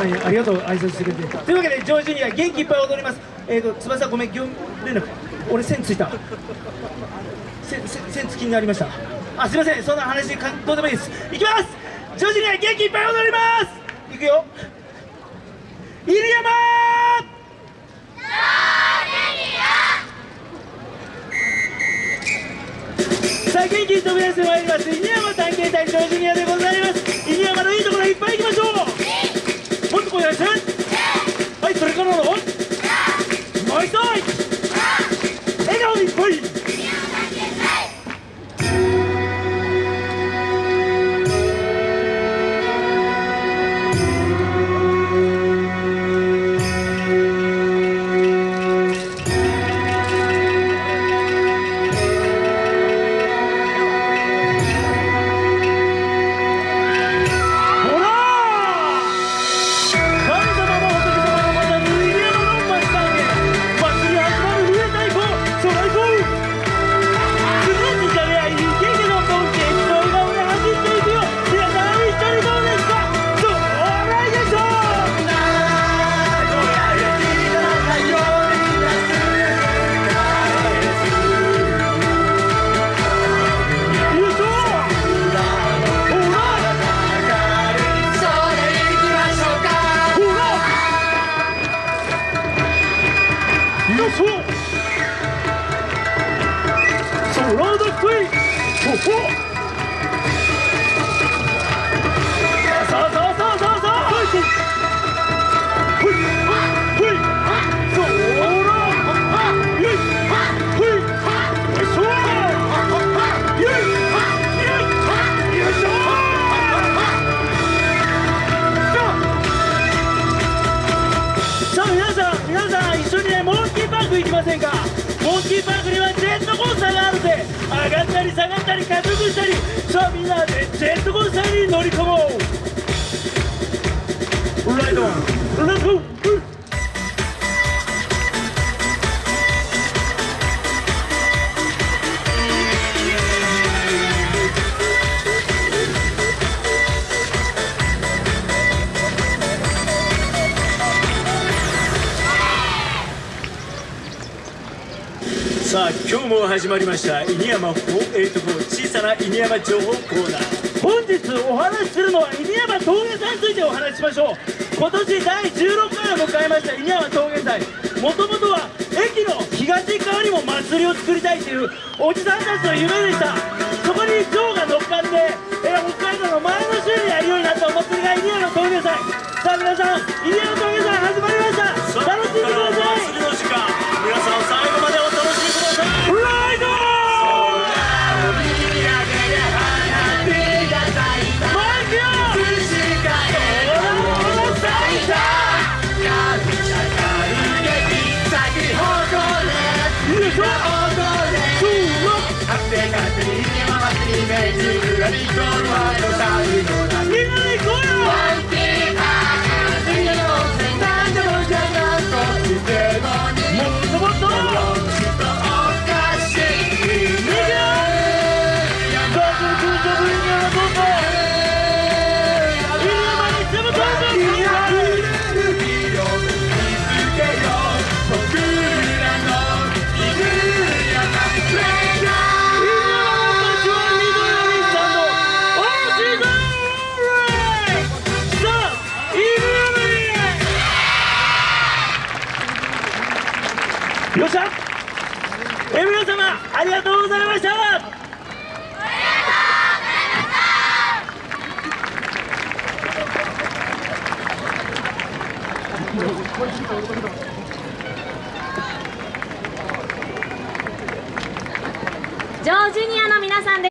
前にありがとう挨拶してくれて。というわけでジョージュニア元気いっぱい踊ります。えっ、ー、と翼ごめん業務連絡俺線ついた。線線線付きになりました。あすいません。そんな話かどうでもいいです。いきます。ジョージュニア元気いっぱい踊ります。いくよ。入山さあ元気に飛び出してまいりそう。そうロードクイほほ緒にねもうク行きませんか？モンキーパークにはジェットコースターがあるぜ。上がったり下がったり加速したり。さあみんなでジェットコースターに乗り込もう。ライドレッツさあ今日も始まりました犬山484小さな犬山情報コーナー。本日お話しするのは犬山峠祭についてお話ししましょう。今年第16回を迎えました犬山峠祭。もともとは駅の東側にも祭りを作りたいというおじさんたちの夢でした。よっうございました。ジョージニアの皆さんです。